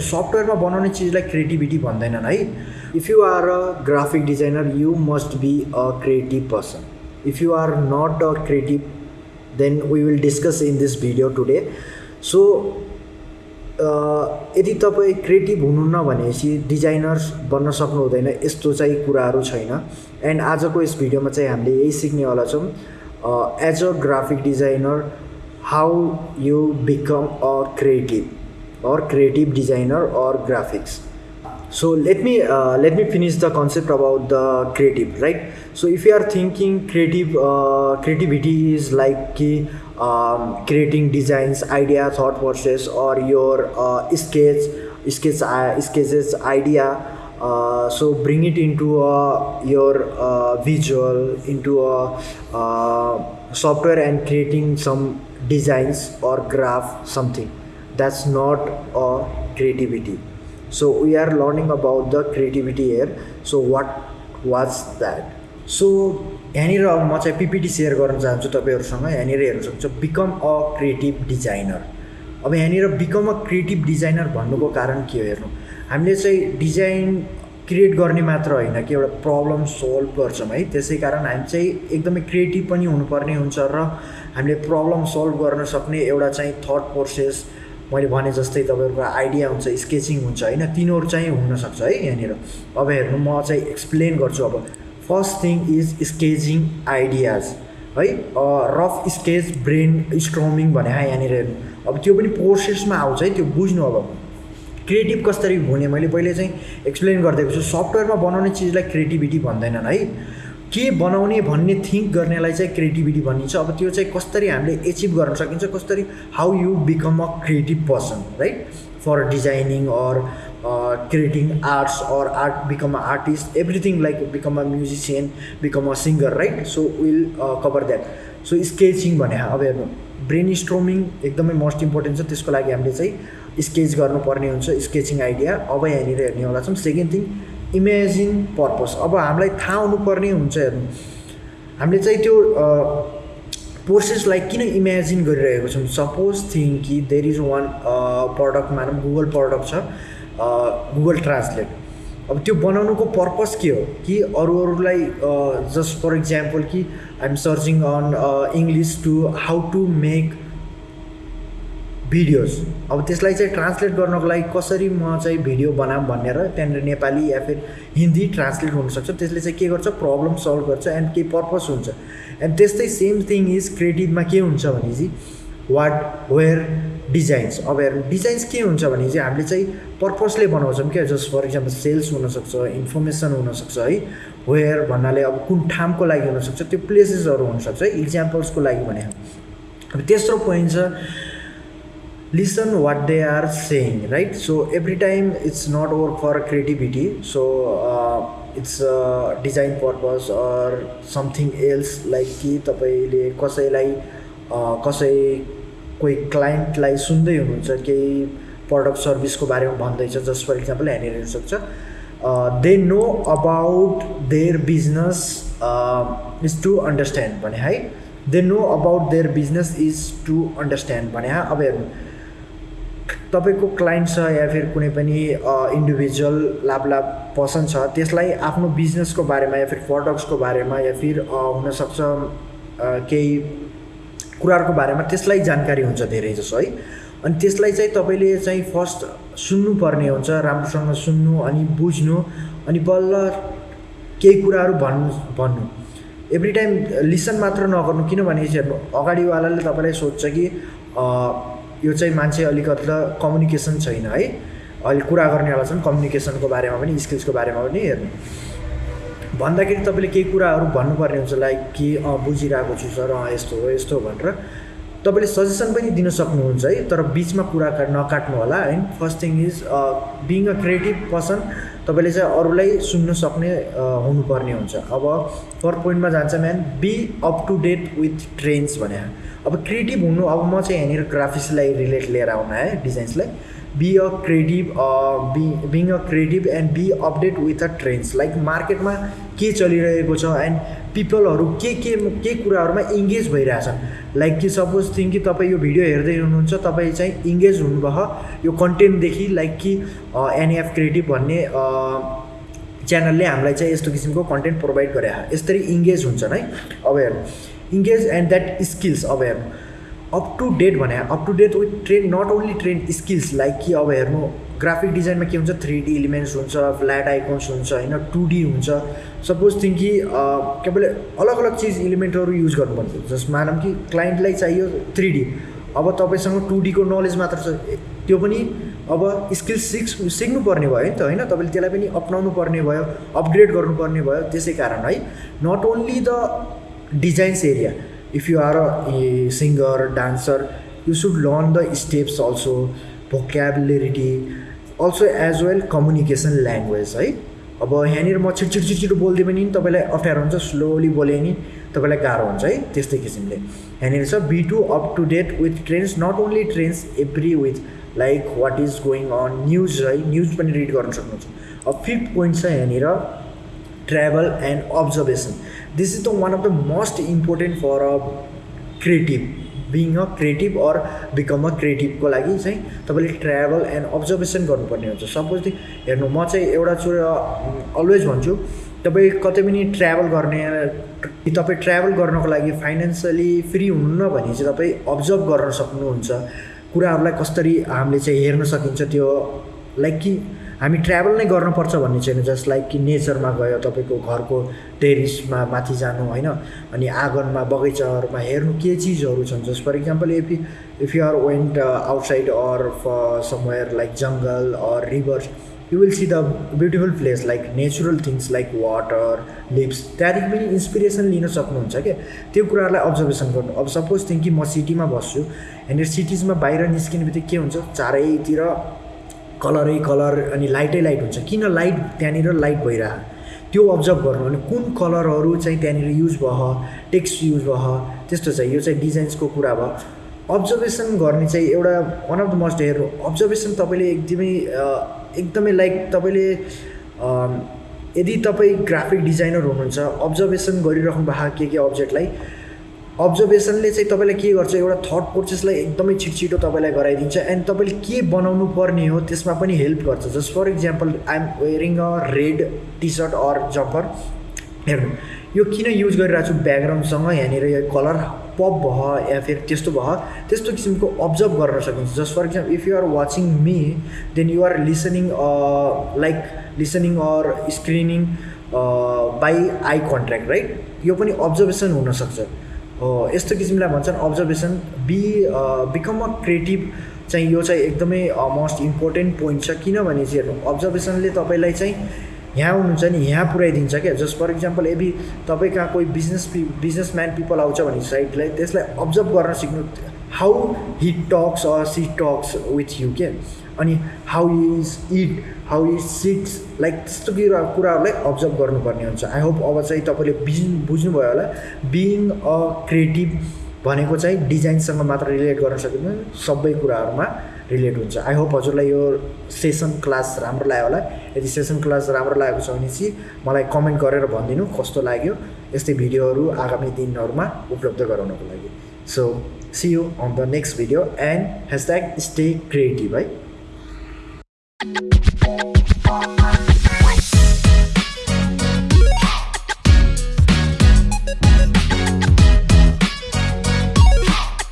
सफ्टवेयरमा बनाउने चिजलाई क्रिएटिभिटी भन्दैनन् है। If you are a graphic designer you must be a creative person if you are not a creative then we will discuss in this video today so यदि तपाईँ creative हुनुहुन्न भनेपछि designers बन्न सक्नु हुँदैन यस्तो चाहिँ कुराहरू छैन। एन्ड आजको यस भिडियोमा चाहिँ हामीले यही सिक्नेवाला छौँ। As a graphic designer how you become a creative or creative designer or graphics. So let me uh, let me finish the concept about the creative right? So if you are thinking creative uh, creativity is like um, creating designs idea thought process or your uh, sketch sketch uh, sketches idea uh, so bring it into uh, your uh, visual into a uh, software and creating some designs or graph something that's not a creativity. So we are learning about the creativity here. So what was that? So यहाँनिर अब म चाहिँ PPT share गर्न चाहन्छु तपाईँहरूसँग। यहाँनिर हेर्न सक्छ बिकम अ क्रिएटिभ डिजाइनर अब यहाँनिर बिकम अ क्रिएटिभ डिजाइनर भन्नुको कारण के हो हेर्नु? हामीले चाहिँ डिजाइन क्रिएट गर्ने मात्र होइन कि एउटा प्रब्लम सोल्भ गर्छौँ है। त्यसै कारण हामी चाहिँ एकदमै क्रिएटिभ पनि हुनुपर्ने हुन्छ र हामीले प्रब्लम सोल्भ गर्न सक्ने एउटा चाहिँ थट प्रोसेस मैले भने जस्तै तपाईँहरूको आइडिया हुन्छ स्केचिङ हुन्छ होइन? तिनीहरू चाहिँ हुनसक्छ है यहाँनिर। अब हेर्नु म चाहिँ एक्सप्लेन गर्छु अब। First thing is sketching ideas है? रफ स्केच ब्रेन स्ट्रमिङ भने यहाँनिर हेर्नु। अब त्यो पनि प्रोसेसमा आउँछ है त्यो बुझ्नु अब। क्रिएटिभ कसरी हुने? मैले पहिले चाहिँ एक्सप्लेन गरिदिएको छु। सफ्टवेयरमा बनाउने चिजलाई क्रिएटिभिटी भन्दैनन् है? के बनाउने भन्ने थिङ्क गर्नेलाई चाहिँ क्रिएटिभिटी भनिन्छ। अब त्यो चाहिँ कसरी हामीले एचिभ गर्न सकिन्छ कसरी how you become a creative person right for designing or creating arts or art become a artist everything like become a musician become a singer right so will cover that so sketching भने अब हेर्नु brain स्ट्रोमिङ एकदमै most important छ। त्यसको लागि हामीले चाहिँ sketch गर्नुपर्ने हुन्छ स्केचिङ आइडिया अब यहाँनिर हेर्नेवाला छौँ। सेकेन्ड थिङ इमेजिन पर्पस अब हामीलाई थाहा हुनुपर्ने हुन्छ हेर्नु। हामीले चाहिँ त्यो प्रोसेसलाई किन इमेजिन गरिरहेको छौँ? सपोज थिङ कि देयर इज वान प्रडक्ट मानौँ गुगल प्रडक्ट छ गुगल ट्रान्सलेट अब त्यो बनाउनुको पर्पस के हो? कि अरू अरूलाई जस्ट फर इक्जाम्पल कि I'm searching on English to how to make videos अब त्यसलाई चाहिँ ट्रान्सलेट गर्नको लागि कसरी म चाहिँ भिडियो बनाऊँ भनेर त्यहाँनिर नेपाली या फिर हिन्दी ट्रान्सलेट हुनसक्छ। त्यसले चाहिँ के गर्छ? प्रब्लम सल्भ गर्छ एन्ड केही पर्पस हुन्छ? एन्ड त्यस्तै सेम थिङ इज क्रिएटिभमा के हुन्छ भने चाहिँ वाट वेयर डिजाइन्स अब हेर्नु डिजाइन्स के हुन्छ भने चाहिँ हामीले चाहिँ पर्पसले बनाउँछौँ क्या। जस्ट फर इक्जाम्पल सेल्स हुनसक्छ इन्फर्मेसन हुनसक्छ है। वेयर भन्नाले अब कुन ठाउँको लागि हुनसक्छ त्यो प्लेसेसहरू हुनसक्छ इक्जाम्पल्सको लागि भने। अब तेस्रो पोइन्ट छ listen what they are saying right? So every time it's not work for creativity so uh, a design purpose or something else like कि तपाईँले कसैलाई कसै कोही क्लाइन्टलाई सुन्दै हुनुहुन्छ केही प्रडक्ट सर्भिसको बारेमा भन्दैछ जस्ट फर इक्जाम्पल यहाँनिर हेर्नुसक्छ they know about their business is to understand भने है? They know about their business is to understand भने अब हेर्नु। तपाईँको क्लाइन्ट छ या फिर कुनै पनि इन्डिभिजुअल लाभ लाभ पर्सन छ त्यसलाई आफ्नो बिजनेसको बारेमा या फिर प्रडक्ट्सको बारेमा या फिर हुनसक्छ केही कुराहरूको बारेमा त्यसलाई जानकारी हुन्छ धेरै जसो है। अनि त्यसलाई चाहिँ तपाईँले चाहिँ फर्स्ट सुन्नुपर्ने हुन्छ राम्रोसँग सुन्नु अनि बुझ्नु अनि बल्ल केही कुराहरू भन्नु भन्नु। एभ्री टाइम लिसन मात्र नगर्नु किनभने अगाडिवालाले तपाईँलाई सोध्छ कि यो चाहिँ मान्छे अलिकति कम्युनिकेसन छैन है? अहिले कुरा गर्नेवाला छन् कम्युनिकेसनको बारेमा पनि स्किल्सको बारेमा पनि हेर्नु। भन्दाखेरि तपाईँले केही कुराहरू भन्नुपर्ने हुन्छ लाइक कि अँ बुझिरहेको छु सर अँ यस्तो हो यस्तो भनेर। तपाईँले सजेसन पनि दिन सक्नुहुन्छ है तर बिचमा कुरा नकाट्नु होला है first thing is being a creative person तपाईँले चाहिँ अरूलाई सुन्न सक्ने हुनुपर्ने हुन्छ। अब फर्स्ट पोइन्टमा जान्छ man be up to date with trends भने। अब क्रिएटिभ हुनु अब म चाहिँ यहाँनिर ग्राफिक्सलाई रिलेट लिएर आउन है डिजाइन्सलाई be a creative be being a creative and be update with a trends like मार्केटमा के चलिरहेको छ एन्ड पिपलहरू के के के कुराहरूमा इङ्गेज भइरहेछन् लाइक कि सपोज थिङ्क कि तपाईँ यो भिडियो हेर्दै हुनुहुन्छ तपाईँ चाहिँ इङ्गेज हुनुभयो। यो कन्टेन्टदेखि लाइक कि एनएफ क्रिएटिभ भन्ने च्यानलले हामीलाई चाहिँ यस्तो किसिमको कन्टेन्ट प्रोभाइड गरे यसरी इङ्गेज हुन्छन् है। हेर्नु। इङ्गेज एन्ड द्याट स्किल्स हेर्नु। अप टु डेट भने up to date with train not only train skills like कि अब हेर्नु। ग्राफिक डिजाइनमा के हुन्छ? थ्री डी इलिमेन्ट्स हुन्छ फ्ल्याट आइकन्स हुन्छ होइन टु डी हुन्छ। सपोज थिङ्क कि तपाईँले अलग अलग चिज इलिमेन्टहरू युज गर्नुपर्छ जस मानौँ कि क्लाइन्टलाई चाहियो थ्री डी अब तपाईँसँग टु डीको नलेज मात्र छ। त्यो पनि अब स्किल्स सिक्स सिक्नुपर्ने भयो नि त होइन? तपाईँले त्यसलाई पनि अप्नाउनु पर्ने भयो अपग्रेड गर्नुपर्ने भयो त्यसै कारण है। Not only the designs area. If you are a singer dancer you should learn the steps also vocabulary also as well communication language है अब यहाँनिर म छिट छिट छिट बोलिदिएँ भने नि तपाईँलाई अप्ठ्यारो हुन्छ स्लोली बोले नि तपाईँलाई गाह्रो हुन्छ है? त्यस्तै किसिमले। यहाँनिर छ be to up to date with trends not only trends every with like what is going on news है न्युज पनि रिड गर्न सक्नुहुन्छ। अब फिफ्थ पोइन्ट छ यहाँनिर travel and observation this is the one of the most important for a creative being a creative or become a क्रिएटिभको लागि चाहिँ तपाईँले ट्राभल एन्ड अब्जर्भेसन गर्नुपर्ने हुन्छ। सपोज हेर्नु म चाहिँ एउटा चुर अलवेज भन्छु तपाईँ कतै पनि ट्राभल गर्ने तपाईँ ट्राभल गर्नको लागि फाइनेन्सियली फ्री हुनुहुन्न भने चाहिँ तपाईँ अब्जर्भ गर्न सक्नुहुन्छ। कुराहरूलाई कसरी हामीले चाहिँ हेर्न सकिन्छ त्यो लाइक कि हामी ट्राभल नै गर्नुपर्छ भन्ने छैन जस्ट लाइक कि नेचरमा गयो तपाईँको घरको टेरिसमा माथि जानु होइन? अनि आँगनमा बगैँचाहरूमा हेर्नु के चिजहरू छन्? Just for example if if you are went outside or somewhere like jungle or rivers you will see the beautiful place like natural things like water lips त्यहाँदेखि पनि इन्सपिरेसन लिन सक्नुहुन्छ क्या? त्यो कुराहरूलाई अब्जर्भेसन गर्नु। अब सपोज थिङ्क कि म सिटीमा बस्छु यहाँनिर सिटिजमा बाहिर निस्किने बित्तिकै के हुन्छ? चारैतिर कलरै कलर अनि लाइटै लाइट हुन्छ। किन लाइट त्यहाँनिर लाइट भइरह? त्यो अब्जर्भ गर्नु अनि कुन कलरहरू चाहिँ त्यहाँनिर युज भयो टेक्स्ट युज भयो त्यस्तो चाहिँ यो चाहिँ डिजाइन्सको कुरा भयो। अब्जर्भेसन गर्ने चाहिँ एउटा वान अफ द मस्ट हेर्नु अब्जर्भेसन तपाईँले एकदमै एकदमै लाइक तपाईँले यदि तपाईँ ग्राफिक डिजाइनर हुनुहुन्छ अब्जर्भेसन गरिराख्नु भएको के के अब्जेक्टलाई अब्जर्भेसनले चाहिँ तपाईँलाई के गर्छ एउटा थट प्रोसेसलाई एकदमै छिटो तपाईँलाई गराइदिन्छ एन्ड तपाईँले के बनाउनु पर्ने हो त्यसमा पनि हेल्प गर्छ। Just for example I'm wearing a red T shirt or jumper हेर्नु यो किन युज गरिरहेको छु ब्याकग्राउन्डसँग यहाँनिर यो कलर पप भयो या फिर त्यस्तो भयो त्यस्तो किसिमको अब्जर्भ गर्न सकिन्छ। Just for example if you are watching me then you are listening like listening or screening by eye contact right यो पनि अब्जर्भेसन हुनसक्छ। यस्तो किसिमलाई भन्छन् observation be become a creative चाहिँ यो चाहिँ एकदमै मोस्ट इम्पोर्टेन्ट पोइन्ट छ किनभने चाहिँ हेर्नु अब्जर्भेसनले तपाईँलाई चाहिँ यहाँ हुनुहुन्छ नि यहाँ पुऱ्याइदिन्छ क्या। जस्ट फर इक्जाम्पल यदि तपाईँ कहाँ कोही बिजनेस पि बिजनेसम्यान पिपल आउँछ भने साइडलाई त्यसलाई अब्जर्भ गर्न सिक्नु how he talks or she talks with you के अनि how is it how is sits like त्यस्तो कुरा कुराहरूलाई अब्जर्भ गर्नुपर्ने हुन्छ। आई होप अब चाहिँ तपाईँले बुझ्नु बुझ्नुभयो होला। बिइङ अ क्रिएटिभ भनेको चाहिँ डिजाइनसँग मात्र रिलेट गर्न सकिँदैन सबै कुराहरूमा रिलेट हुन्छ। आई होप हजुरलाई यो सेसन क्लास राम्रो लाग्यो होला। यदि सेसन क्लास राम्रो लागेको छ भने चाहिँ मलाई कमेन्ट गरेर भनिदिनु कस्तो लाग्यो। यस्तै भिडियोहरू आगामी दिनहरूमा उपलब्ध गराउनको लागि। So see you on the next video and hashtag stay creative है।